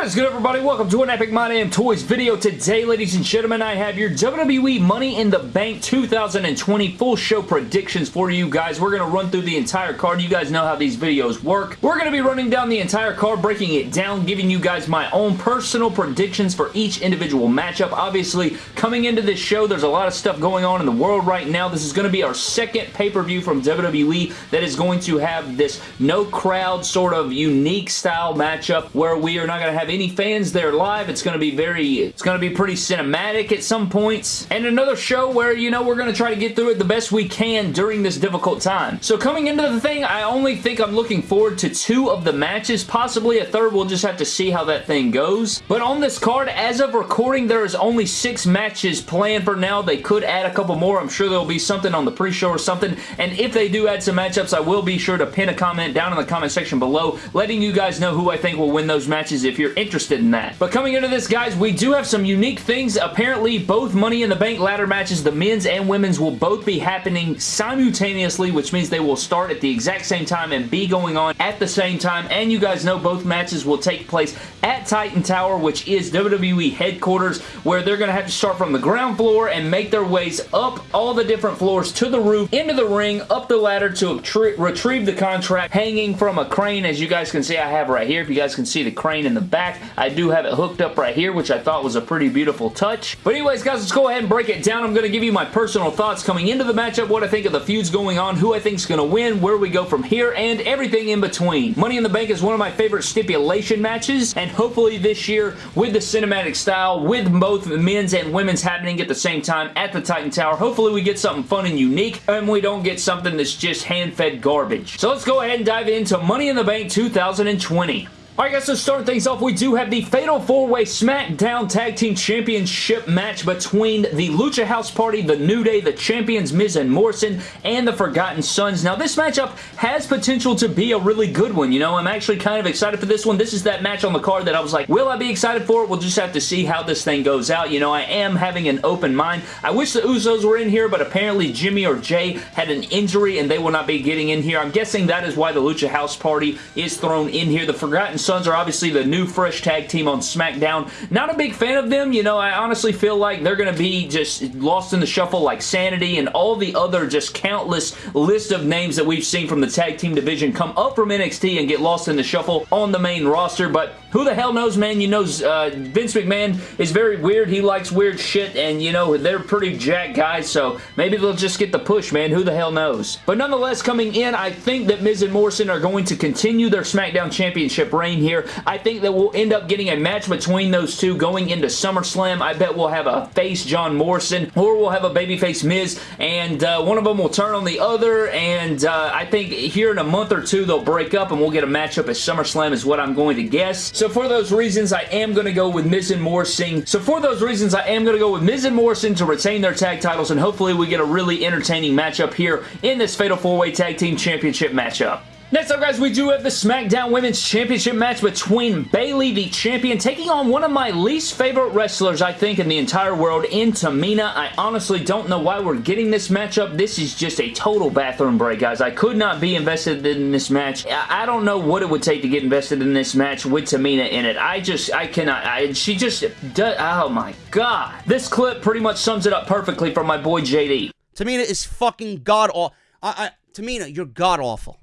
What is good everybody? Welcome to an Epic My Damn Toys video. Today, ladies and gentlemen, I have your WWE Money in the Bank 2020 full show predictions for you guys. We're going to run through the entire card. You guys know how these videos work. We're going to be running down the entire card, breaking it down, giving you guys my own personal predictions for each individual matchup. Obviously, coming into this show, there's a lot of stuff going on in the world right now. This is going to be our second pay-per-view from WWE that is going to have this no crowd sort of unique style matchup where we are not going to have any fans there live. It's going to be very, it's going to be pretty cinematic at some points. And another show where, you know, we're going to try to get through it the best we can during this difficult time. So coming into the thing, I only think I'm looking forward to two of the matches. Possibly a third. We'll just have to see how that thing goes. But on this card, as of recording, there is only six matches planned for now. They could add a couple more. I'm sure there'll be something on the pre-show or something. And if they do add some matchups, I will be sure to pin a comment down in the comment section below, letting you guys know who I think will win those matches if you're interested in that. But coming into this, guys, we do have some unique things. Apparently, both Money in the Bank ladder matches, the men's and women's, will both be happening simultaneously, which means they will start at the exact same time and be going on at the same time. And you guys know both matches will take place at Titan Tower, which is WWE headquarters, where they're going to have to start from the ground floor and make their ways up all the different floors to the roof, into the ring, up the ladder to retrieve the contract, hanging from a crane, as you guys can see I have right here. If you guys can see the crane in the back, I do have it hooked up right here, which I thought was a pretty beautiful touch. But anyways, guys, let's go ahead and break it down. I'm going to give you my personal thoughts coming into the matchup, what I think of the feuds going on, who I think is going to win, where we go from here, and everything in between. Money in the Bank is one of my favorite stipulation matches, and hopefully this year, with the cinematic style, with both men's and women's happening at the same time at the Titan Tower, hopefully we get something fun and unique, and we don't get something that's just hand-fed garbage. So let's go ahead and dive into Money in the Bank 2020. Alright guys, so start things off, we do have the Fatal 4-Way SmackDown Tag Team Championship match between the Lucha House Party, the New Day, the Champions Miz and Morrison, and the Forgotten Sons. Now this matchup has potential to be a really good one, you know, I'm actually kind of excited for this one. This is that match on the card that I was like, will I be excited for it? We'll just have to see how this thing goes out. You know, I am having an open mind. I wish the Usos were in here, but apparently Jimmy or Jey had an injury and they will not be getting in here. I'm guessing that is why the Lucha House Party is thrown in here. The Forgotten Sons Sons are obviously the new fresh tag team on SmackDown. Not a big fan of them. You know, I honestly feel like they're going to be just lost in the shuffle like Sanity and all the other just countless list of names that we've seen from the tag team division come up from NXT and get lost in the shuffle on the main roster. But who the hell knows, man? You know, uh, Vince McMahon is very weird. He likes weird shit, and, you know, they're pretty jack guys, so maybe they'll just get the push, man. Who the hell knows? But nonetheless, coming in, I think that Miz and Morrison are going to continue their SmackDown Championship reign here. I think that we'll end up getting a match between those two going into SummerSlam. I bet we'll have a face John Morrison or we'll have a babyface Miz and uh, one of them will turn on the other and uh, I think here in a month or two they'll break up and we'll get a matchup at SummerSlam is what I'm going to guess. So for those reasons I am going to go with Miz and Morrison. So for those reasons I am going to go with Miz and Morrison to retain their tag titles and hopefully we get a really entertaining matchup here in this Fatal 4-Way Tag Team Championship matchup. Next up, guys, we do have the SmackDown Women's Championship match between Bayley, the champion, taking on one of my least favorite wrestlers, I think, in the entire world, in Tamina. I honestly don't know why we're getting this matchup. This is just a total bathroom break, guys. I could not be invested in this match. I don't know what it would take to get invested in this match with Tamina in it. I just, I cannot. I, she just does, oh my god. This clip pretty much sums it up perfectly for my boy JD. Tamina is fucking god-awful. I, I, Tamina, you're god-awful.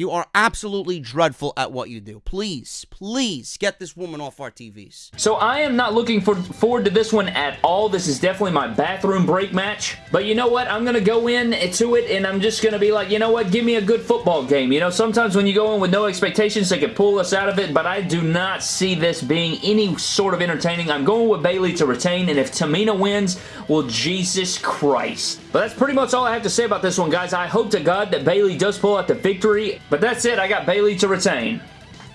You are absolutely dreadful at what you do. Please, please get this woman off our TVs. So I am not looking for, forward to this one at all. This is definitely my bathroom break match. But you know what? I'm going to go in to it and I'm just going to be like, you know what? Give me a good football game. You know, sometimes when you go in with no expectations, they can pull us out of it. But I do not see this being any sort of entertaining. I'm going with Bayley to retain. And if Tamina wins, well, Jesus Christ. But that's pretty much all I have to say about this one, guys. I hope to God that Bayley does pull out the victory. But that's it. I got Bayley to retain.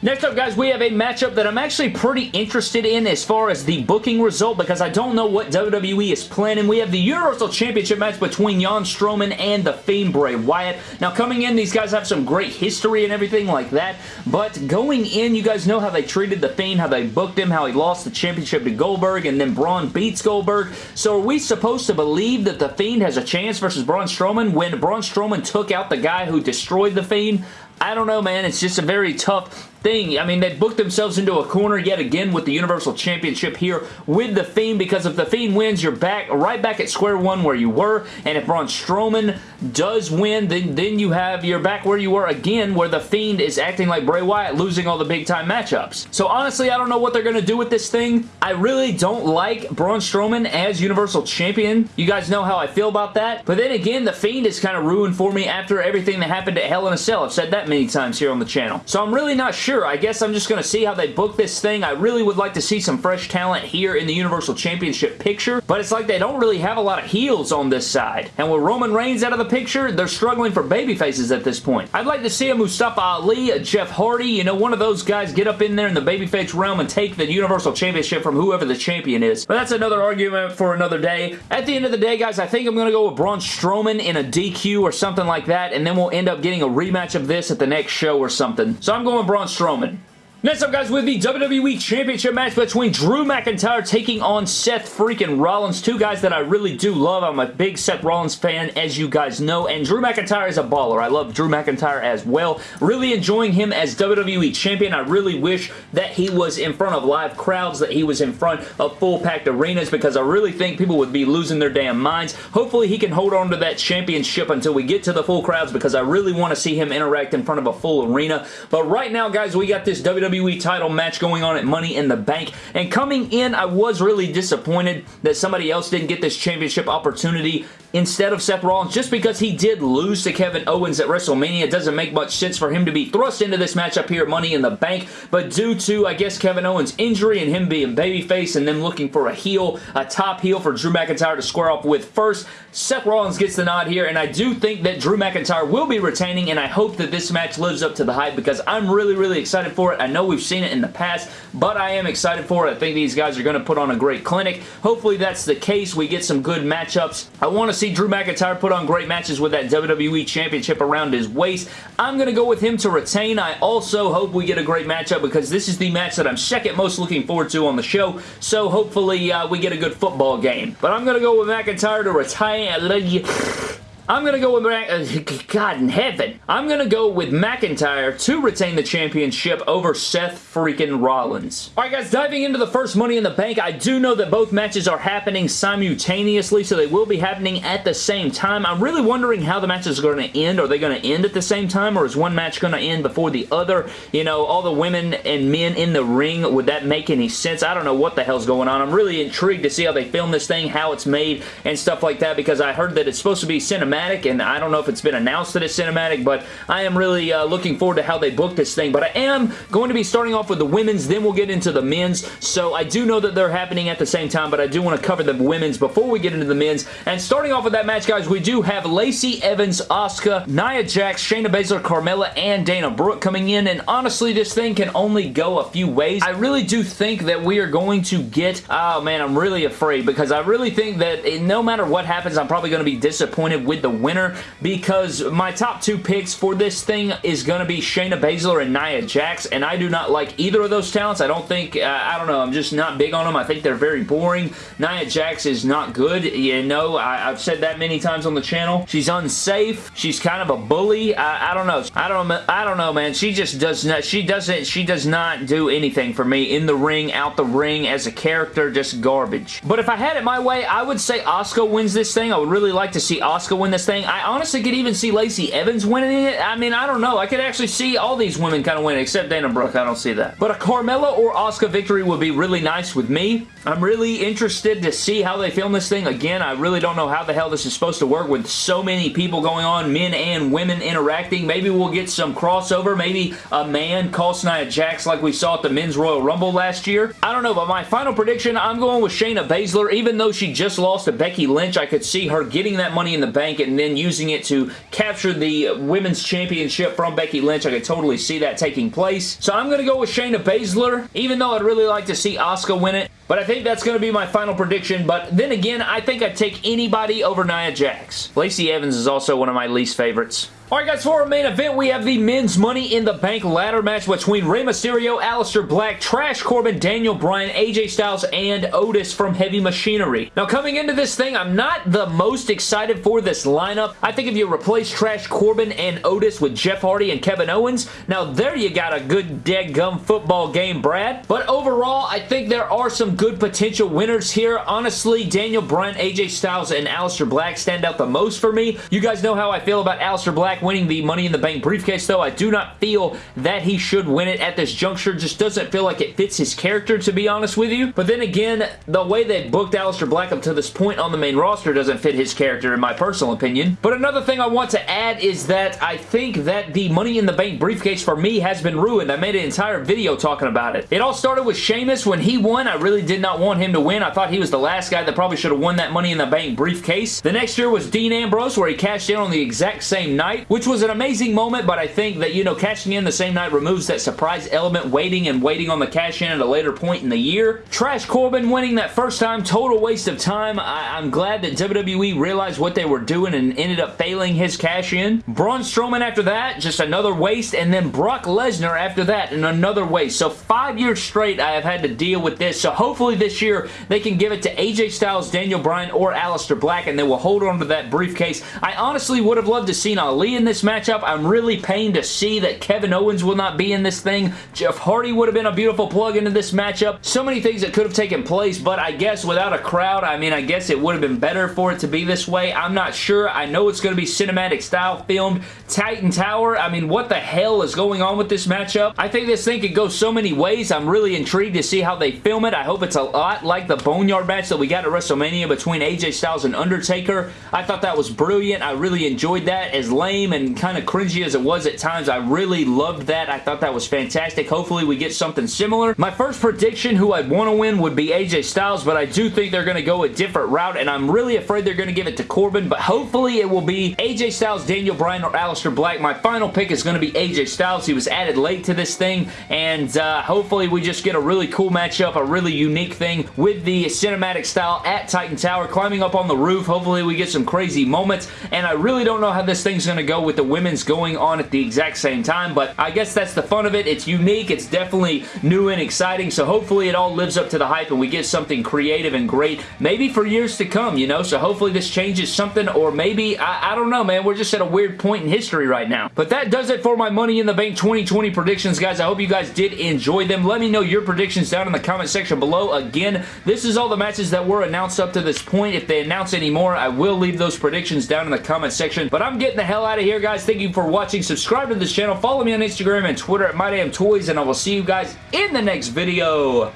Next up, guys, we have a matchup that I'm actually pretty interested in as far as the booking result because I don't know what WWE is planning. We have the Universal Championship match between Braun Strowman and The Fiend Bray Wyatt. Now, coming in, these guys have some great history and everything like that, but going in, you guys know how they treated The Fiend, how they booked him, how he lost the championship to Goldberg, and then Braun beats Goldberg. So are we supposed to believe that The Fiend has a chance versus Braun Strowman when Braun Strowman took out the guy who destroyed The Fiend? I don't know, man. It's just a very tough thing. I mean, they booked themselves into a corner yet again with the Universal Championship here with The Fiend because if The Fiend wins, you're back right back at square one where you were, and if Braun Strowman does win, then, then you have, you're back where you were again where The Fiend is acting like Bray Wyatt, losing all the big time matchups. So honestly, I don't know what they're going to do with this thing. I really don't like Braun Strowman as Universal Champion. You guys know how I feel about that. But then again, The Fiend is kind of ruined for me after everything that happened at Hell in a Cell. I've said that many times here on the channel. So I'm really not sure. I guess I'm just going to see how they book this thing. I really would like to see some fresh talent here in the Universal Championship picture, but it's like they don't really have a lot of heels on this side. And with Roman Reigns out of the picture, they're struggling for baby faces at this point. I'd like to see a Mustafa Ali, a Jeff Hardy, you know, one of those guys get up in there in the babyface realm and take the Universal Championship from whoever the champion is. But that's another argument for another day. At the end of the day, guys, I think I'm going to go with Braun Strowman in a DQ or something like that, and then we'll end up getting a rematch of this at the next show or something. So I'm going Braun Strowman. Next up, guys, with the WWE Championship match between Drew McIntyre taking on Seth freaking Rollins. Two guys that I really do love. I'm a big Seth Rollins fan, as you guys know, and Drew McIntyre is a baller. I love Drew McIntyre as well. Really enjoying him as WWE Champion. I really wish that he was in front of live crowds, that he was in front of full-packed arenas, because I really think people would be losing their damn minds. Hopefully, he can hold on to that championship until we get to the full crowds, because I really want to see him interact in front of a full arena. But right now, guys, we got this WWE WWE title match going on at Money in the Bank. And coming in, I was really disappointed that somebody else didn't get this championship opportunity instead of Seth Rollins just because he did lose to Kevin Owens at WrestleMania. It doesn't make much sense for him to be thrust into this matchup here at Money in the Bank, but due to, I guess, Kevin Owens' injury and him being babyface and them looking for a heel, a top heel for Drew McIntyre to square off with first, Seth Rollins gets the nod here, and I do think that Drew McIntyre will be retaining, and I hope that this match lives up to the hype because I'm really, really excited for it. I know we've seen it in the past, but I am excited for it. I think these guys are going to put on a great clinic. Hopefully that's the case. We get some good matchups. I want to see Drew McIntyre put on great matches with that WWE Championship around his waist. I'm going to go with him to retain. I also hope we get a great matchup because this is the match that I'm second most looking forward to on the show, so hopefully uh, we get a good football game. But I'm going to go with McIntyre to retain I'm going to go with, uh, God in heaven, I'm going to go with McIntyre to retain the championship over Seth freaking Rollins. Alright guys, diving into the first Money in the Bank, I do know that both matches are happening simultaneously, so they will be happening at the same time. I'm really wondering how the matches are going to end. Are they going to end at the same time, or is one match going to end before the other? You know, all the women and men in the ring, would that make any sense? I don't know what the hell's going on. I'm really intrigued to see how they film this thing, how it's made, and stuff like that, because I heard that it's supposed to be cinematic cinematic, and I don't know if it's been announced that it's cinematic, but I am really uh, looking forward to how they book this thing. But I am going to be starting off with the women's, then we'll get into the men's. So I do know that they're happening at the same time, but I do want to cover the women's before we get into the men's. And starting off with that match, guys, we do have Lacey Evans, Asuka, Nia Jax, Shayna Baszler, Carmella, and Dana Brooke coming in. And honestly, this thing can only go a few ways. I really do think that we are going to get... Oh, man, I'm really afraid because I really think that no matter what happens, I'm probably going to be disappointed with the winner because my top two picks for this thing is going to be Shayna Baszler and Nia Jax, and I do not like either of those talents. I don't think, uh, I don't know, I'm just not big on them. I think they're very boring. Nia Jax is not good. You know, I, have said that many times on the channel. She's unsafe. She's kind of a bully. I, I don't know. I don't, I don't know, man. She just does not, she doesn't, she does not do anything for me in the ring, out the ring, as a character, just garbage. But if I had it my way, I would say Asuka wins this thing. I would really like to see Asuka win this thing. I honestly could even see Lacey Evans winning it. I mean, I don't know. I could actually see all these women kind of winning, except Dana Brooke. I don't see that. But a Carmella or Asuka victory would be really nice with me. I'm really interested to see how they film this thing. Again, I really don't know how the hell this is supposed to work with so many people going on, men and women interacting. Maybe we'll get some crossover. Maybe a man calls Nia Jax like we saw at the Men's Royal Rumble last year. I don't know, but my final prediction, I'm going with Shayna Baszler. Even though she just lost to Becky Lynch, I could see her getting that money in the bank and then using it to capture the Women's Championship from Becky Lynch. I could totally see that taking place. So I'm going to go with Shayna Baszler, even though I'd really like to see Asuka win it. But I think that's going to be my final prediction. But then again, I think I'd take anybody over Nia Jax. Lacey Evans is also one of my least favorites. Alright guys, for our main event, we have the men's Money in the Bank ladder match between Rey Mysterio, Aleister Black, Trash Corbin, Daniel Bryan, AJ Styles, and Otis from Heavy Machinery. Now coming into this thing, I'm not the most excited for this lineup. I think if you replace Trash Corbin and Otis with Jeff Hardy and Kevin Owens, now there you got a good dead gum football game, Brad. But overall, I think there are some good potential winners here. Honestly, Daniel Bryan, AJ Styles, and Aleister Black stand out the most for me. You guys know how I feel about Aleister Black Winning the Money in the Bank briefcase, though. I do not feel that he should win it at this juncture. Just doesn't feel like it fits his character, to be honest with you. But then again, the way they booked Aleister Black up to this point on the main roster doesn't fit his character, in my personal opinion. But another thing I want to add is that I think that the Money in the Bank briefcase for me has been ruined. I made an entire video talking about it. It all started with Sheamus. When he won, I really did not want him to win. I thought he was the last guy that probably should have won that Money in the Bank briefcase. The next year was Dean Ambrose, where he cashed in on the exact same night which was an amazing moment, but I think that, you know, cashing in the same night removes that surprise element, waiting and waiting on the cash in at a later point in the year. Trash Corbin winning that first time, total waste of time. I am glad that WWE realized what they were doing and ended up failing his cash in. Braun Strowman after that, just another waste, and then Brock Lesnar after that, and another waste. So five years straight I have had to deal with this, so hopefully this year they can give it to AJ Styles, Daniel Bryan, or Aleister Black, and they will hold on to that briefcase. I honestly would have loved to seen Ali in this matchup. I'm really pained to see that Kevin Owens will not be in this thing. Jeff Hardy would have been a beautiful plug into this matchup. So many things that could have taken place, but I guess without a crowd, I mean, I guess it would have been better for it to be this way. I'm not sure. I know it's going to be cinematic style filmed. Titan Tower, I mean, what the hell is going on with this matchup? I think this thing could go so many ways. I'm really intrigued to see how they film it. I hope it's a lot like the Boneyard match that we got at WrestleMania between AJ Styles and Undertaker. I thought that was brilliant. I really enjoyed that. As lame and kind of cringy as it was at times, I really loved that. I thought that was fantastic. Hopefully we get something similar. My first prediction who I'd want to win would be AJ Styles, but I do think they're going to go a different route, and I'm really afraid they're going to give it to Corbin, but hopefully it will be AJ Styles, Daniel Bryan, or Aleister Black. My final pick is going to be AJ Styles. He was added late to this thing, and uh, hopefully we just get a really cool matchup, a really unique thing with the cinematic style at Titan Tower, climbing up on the roof. Hopefully we get some crazy moments, and I really don't know how this thing's going to go with the women's going on at the exact same time, but I guess that's the fun of it. It's unique. It's definitely new and exciting, so hopefully it all lives up to the hype and we get something creative and great, maybe for years to come, you know? So hopefully this changes something, or maybe, I, I don't know, man. We're just at a weird point in history history right now. But that does it for my Money in the Bank 2020 predictions, guys. I hope you guys did enjoy them. Let me know your predictions down in the comment section below. Again, this is all the matches that were announced up to this point. If they announce any more, I will leave those predictions down in the comment section. But I'm getting the hell out of here, guys. Thank you for watching. Subscribe to this channel. Follow me on Instagram and Twitter at MyDamnToys, and I will see you guys in the next video.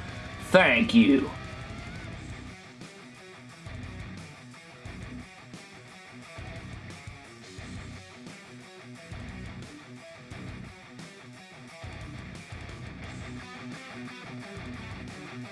Thank you.